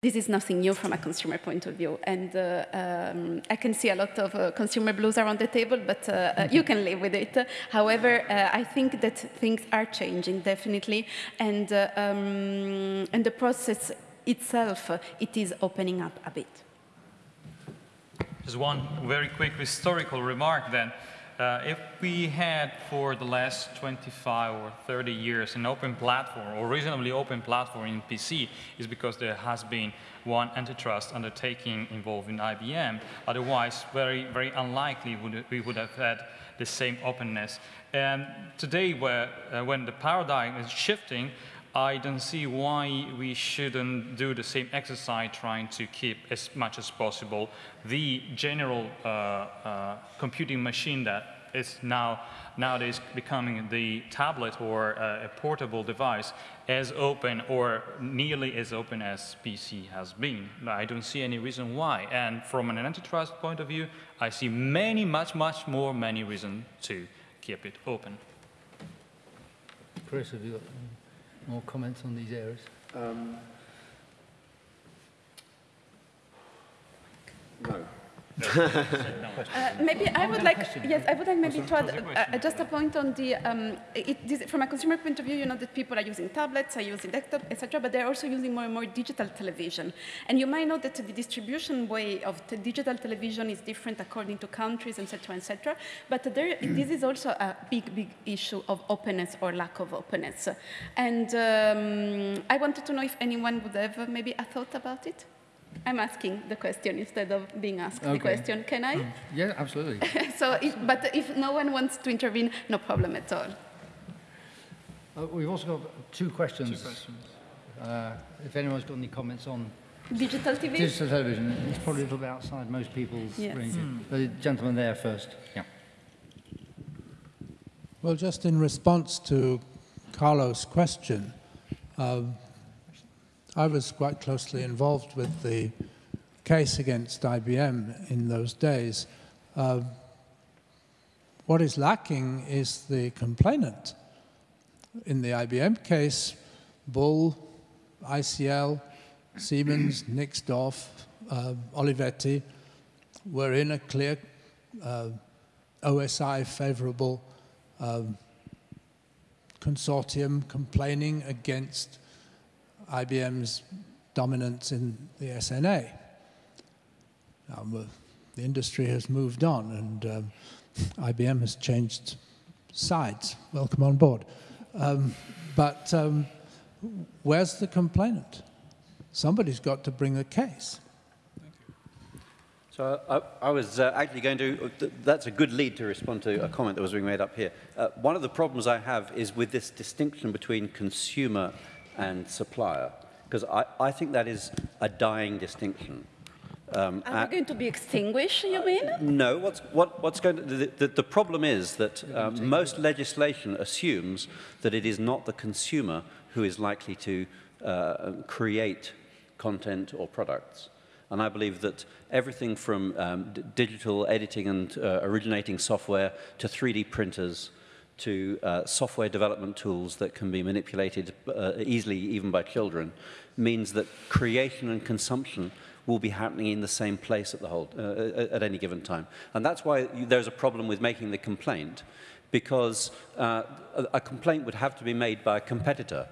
this is nothing new from a consumer point of view. And uh, um, I can see a lot of uh, consumer blues around the table, but uh, uh you can live with it. However, uh, I think that things are changing, definitely. And, uh, um, and the process itself, it is opening up a bit. Just one very quick historical remark then. Uh, if we had for the last 25 or 30 years an open platform or reasonably open platform in PC is because there has been one antitrust undertaking involved in IBM. Otherwise, very, very unlikely would, we would have had the same openness. And today, where, uh, when the paradigm is shifting, I don't see why we shouldn't do the same exercise trying to keep as much as possible the general uh, uh, computing machine that is now nowadays becoming the tablet or uh, a portable device as open or nearly as open as PC has been. I don't see any reason why. And from an antitrust point of view, I see many, much, much more many reasons to keep it open. Chris, have you got more comments on these areas? Um, no. Uh, maybe I would like, yes, I would like maybe to add uh, just a point on the, um, it, this, from a consumer point of view, you know that people are using tablets, are using desktop, etc., but they're also using more and more digital television. And you might know that the distribution way of digital television is different according to countries, etc., etc. But there, this is also a big, big issue of openness or lack of openness. And um, I wanted to know if anyone would have maybe a thought about it. I'm asking the question instead of being asked okay. the question. Can I? Mm. Yeah, absolutely. so, if, but if no one wants to intervene, no problem at all. Uh, we've also got two questions. Two questions. Uh, if anyone's got any comments on digital TV, digital television, it's probably a little bit outside most people's yes. range. Mm. The gentleman there first. Yeah. Well, just in response to Carlos' question, um, I was quite closely involved with the case against IBM in those days. Uh, what is lacking is the complainant. In the IBM case, Bull, ICL, Siemens, Nixdorf, uh, Olivetti were in a clear uh, OSI favorable um, consortium complaining against IBM's dominance in the SNA. The industry has moved on and um, IBM has changed sides. Welcome on board. Um, but um, where's the complainant? Somebody's got to bring a case. So I, I was uh, actually going to, that's a good lead to respond to a comment that was being made up here. Uh, one of the problems I have is with this distinction between consumer and supplier, because I, I think that is a dying distinction. Um, Are they going to be extinguished, you mean? No, what's, what, what's going to, the, the, the problem is that um, most legislation assumes that it is not the consumer who is likely to uh, create content or products. And I believe that everything from um, digital editing and uh, originating software to 3D printers to uh, software development tools that can be manipulated uh, easily even by children means that creation and consumption will be happening in the same place at, the whole, uh, at any given time. And that's why there's a problem with making the complaint, because uh, a, a complaint would have to be made by a competitor.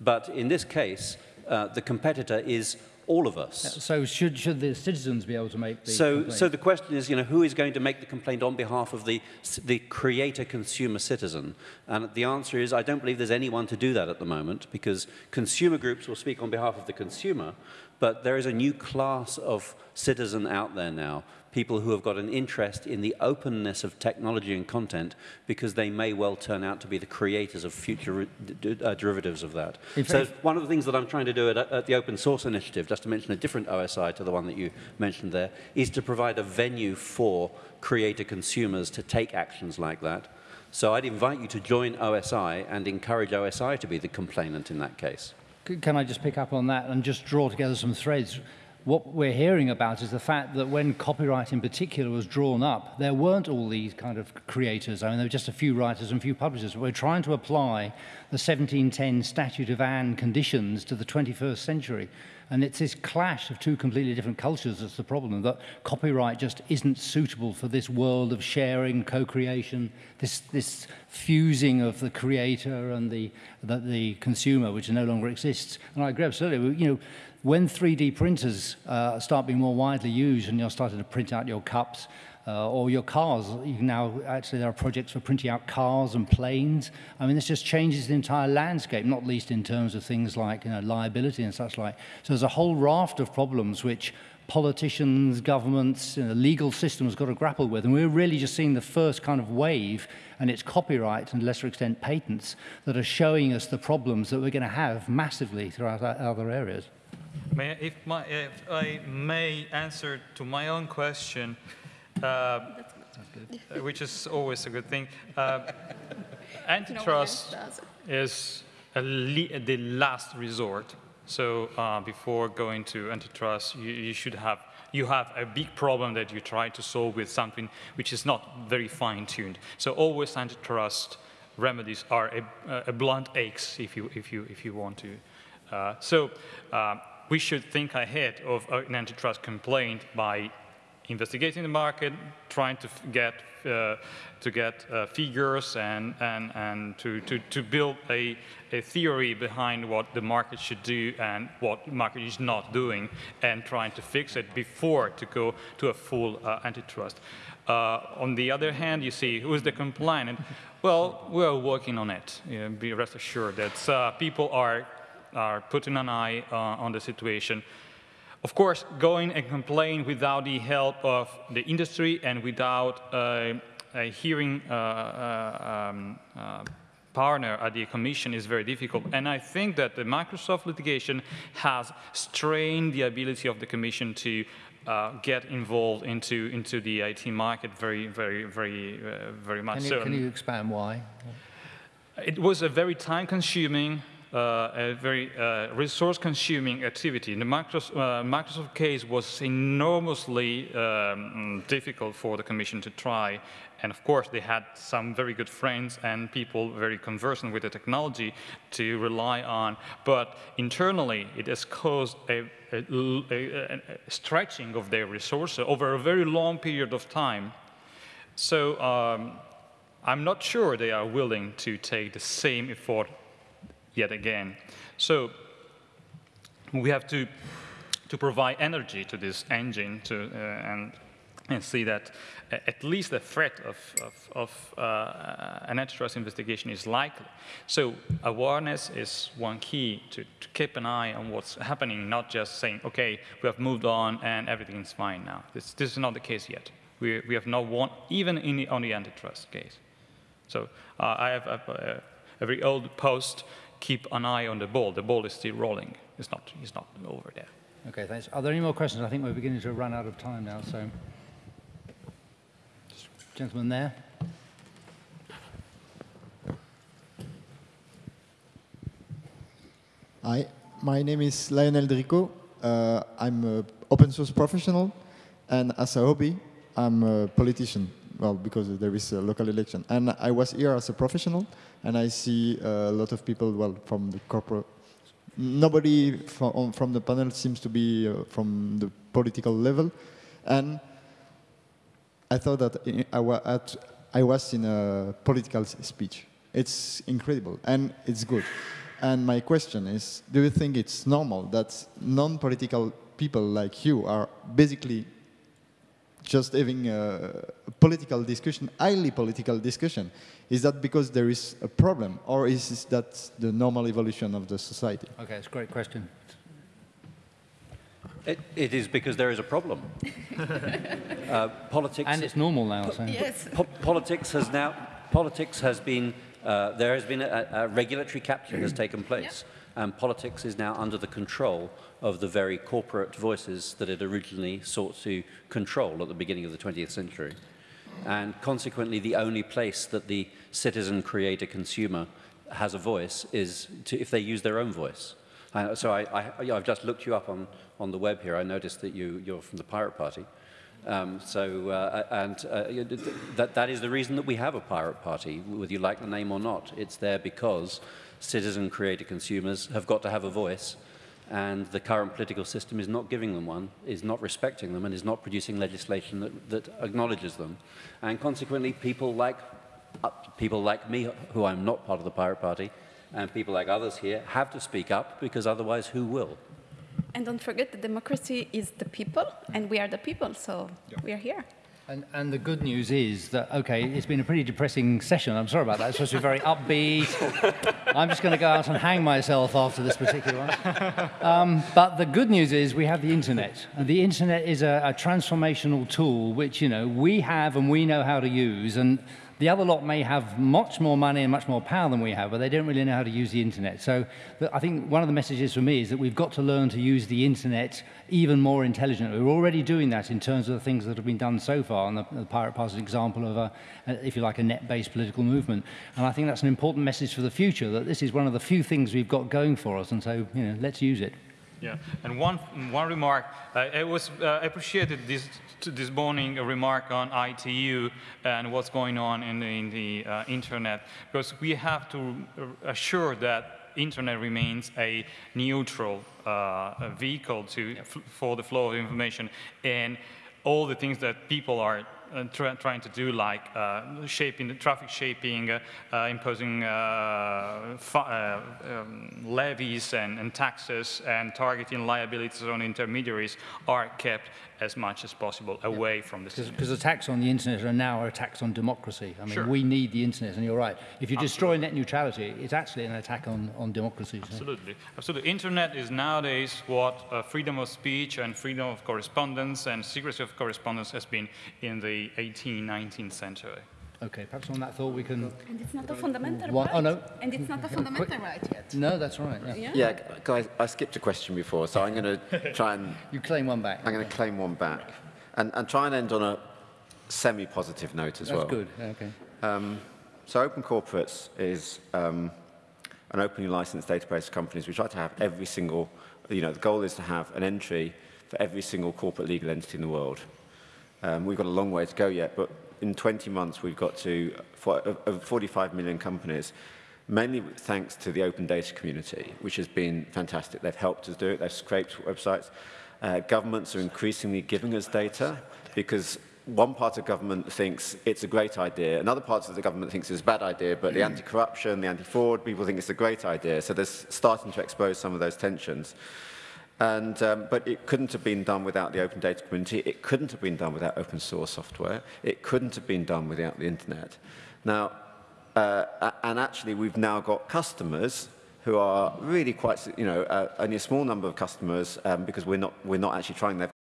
But in this case, uh, the competitor is all of us. So should, should the citizens be able to make the so, complaint? So the question is, you know, who is going to make the complaint on behalf of the, the creator consumer citizen? And the answer is, I don't believe there's anyone to do that at the moment because consumer groups will speak on behalf of the consumer, but there is a new class of citizen out there now people who have got an interest in the openness of technology and content because they may well turn out to be the creators of future uh, derivatives of that. so one of the things that I'm trying to do at, at, the Open Source Initiative, just to mention a different OSI to the one that you mentioned there, is to provide a venue for creator consumers to take actions like that. So I'd invite you to join OSI and encourage OSI to be the complainant in that case. Can I just pick up on that and just draw together some threads? What we're hearing about is the fact that when copyright in particular was drawn up, there weren't all these kind of creators. I mean, there were just a few writers and a few publishers. We're trying to apply the 1710 Statute of Anne conditions to the 21st century. And it's this clash of two completely different cultures that's the problem, that copyright just isn't suitable for this world of sharing, co-creation, this, this fusing of the creator and the, the, the consumer, which no longer exists. And I agree absolutely. You know, when 3D printers uh, start being more widely used and you're starting to print out your cups, uh, or your cars. You can now, actually, there are projects for printing out cars and planes. I mean, this just changes the entire landscape, not least in terms of things like you know, liability and such like. So there's a whole raft of problems which politicians, governments, you know, legal system has got to grapple with. And we're really just seeing the first kind of wave, and it's copyright and, lesser extent, patents that are showing us the problems that we're going to have massively throughout other areas. May, if, my, if I may answer to my own question, uh, which is always a good thing. Uh, antitrust is the last resort. So uh, before going to antitrust, you, you, should have you have a big problem that you try to solve with something which is not very fine-tuned. So always antitrust remedies are a, a, blunt axe if you if you if you want to. Uh, so uh, we should think ahead of an antitrust complaint by investigating the market, trying to get uh, to get uh, figures and and and to to to build a a theory behind what the market should do and what the market is not doing, and trying to fix it before to go to a full uh, antitrust. Uh, on the other hand, you see who is the complainant. Well, we're working on it. Be rest assured that uh, people are are putting an eye uh, on the situation. Of course, going and complain without the help of the industry and without uh, a hearing uh, uh, um, uh, partner at the Commission is very difficult. And I think that the Microsoft litigation has strained the ability of the Commission to uh, get involved into into the IT market very, very, very, uh, very much. Can you, so, can you expand why? It was a very time-consuming a very uh, resource-consuming activity. The Microsoft, uh, Microsoft, case was enormously um, difficult for the Commission to try. And of course, they had some very good friends and people very conversant with the technology to rely on. But internally, it has caused a, a, a, a stretching of their resources over a very long period of time. So um, I'm not sure they are willing to take the same effort yet again. So we have to, to provide energy to this engine to, uh, and, and see that at least the threat of, of, of uh, an antitrust investigation is likely. So awareness is one key to, to, keep an eye on what's happening, not just saying, okay, we have moved on and everything is fine now. This, this is not the case yet. We, we have not won, even in the, on the antitrust case. So uh, I have a, a, a very old post keep an eye on the ball. The ball is still rolling. It's not, it's not over there. Okay, thanks. Are there any more questions? I think we're beginning to run out of time now, so. Gentleman there. Hi, my name is Lionel Dricot. Uh, I'm an open source professional, and as a hobby, I'm a politician well, because there is a local election. And I was here as a professional, and I see a lot of people, well, from the corporate, nobody from, from the panel seems to be uh, from the political level. And I thought that I, I was in a political speech. It's incredible, and it's good. And my question is, do you think it's normal that non-political people like you are basically just having a political discussion, highly political discussion. Is that because there is a problem, or is that the normal evolution of the society? Okay, it's a great question. It, it is because there is a problem. uh, politics and it's normal now. So. Yes. Po politics has now politics has been uh, there has been a, a regulatory capture has taken place, yeah. And politics is now under the control of the very corporate voices that it originally sought to control at the beginning of the 20th century. And consequently, the only place that the citizen, creator, consumer has a voice is to, if they use their own voice. Uh, so I, I, have just looked you up on, on the web here. I noticed that you, you're from the Pirate Party. Um, so, uh, and uh, that, that is the reason that we have a Pirate Party, whether you like the name or not. It's there because citizen, creator, consumers have got to have a voice and the current political system is not giving them one, is not respecting them, and is not producing legislation that, that acknowledges them. And consequently, people like, uh, people like me, who I'm not part of the Pirate Party, and people like others here have to speak up because otherwise who will? And don't forget that democracy is the people, and we are the people, so we are here. And, and the good news is that, okay, it's been a pretty depressing session. I'm sorry about that. It's supposed to be very upbeat. I'm just going to go out and hang myself after this particular one. Um, but the good news is we have the internet. And the internet is a, a transformational tool which, you know, we have and we know how to use. And the other lot may have much more money and much more power than we have, but they don't really know how to use the internet. So I think one of the messages for me is that we've got to learn to use the internet even more intelligently. We're already doing that in terms of the things that have been done so far, and the, the Pirate Pass is an example of, a, if you like, a net-based political movement. And I think that's an important message for the future, that this is one of the few things we've got going for us, and so, you know, let's use it. Yeah, and one, one remark, uh, it was uh, appreciated this, this morning, a remark on ITU and what's going on in the, in the uh, internet, because we have to assure that internet remains a neutral uh, vehicle to, for the flow of information and all the things that people are try, trying to do, like uh, shaping the traffic shaping, uh, uh imposing uh, uh, um, levies and, and, taxes, and targeting liabilities on intermediaries, are kept as much as possible away yeah. from the system. Because attacks on the internet are now attacks on democracy. I mean, sure. we need the internet, and you're right. If you Absolutely. destroy net neutrality, it's actually an attack on, on democracy. Absolutely. So. Absolutely. Internet is nowadays what uh, freedom of speech and freedom of correspondence and secrecy of correspondence has been in the 18th, 19th century. Okay, perhaps on that thought we can... And it's not a fundamental One, right. Oh, no. And it's not a fundamental right yet. No, that's right. Yeah, yeah. yeah guys, I skipped a question before, so I'm going to try and... you claim one back. I'm going to claim one back. And, and try and end on a semi-positive note as that's well. That's good, okay. Um, so Open Corporates is um, an openly licensed database of companies. We try to have every single, you know, the goal is to have an entry for every single corporate legal entity in the world. Um, we've got a long way to go yet, but in 20 months we've got to for, over 45 million companies, mainly thanks to the open data community, which has been fantastic. They've helped us do it, they've scraped websites. Uh, governments are increasingly giving us data because one part of government thinks it's a great idea, another part of the government thinks it's a bad idea, but the anti-corruption, the anti-fraud, people think it's a great idea. So they're starting to expose some of those tensions. And, um, but it couldn't have been done without the open data community. It couldn't have been done without open source software. It couldn't have been done without the internet. Now, uh, and actually we've now got customers who are really quite, you know, uh, only a small number of customers um, because we're not, we're not actually trying their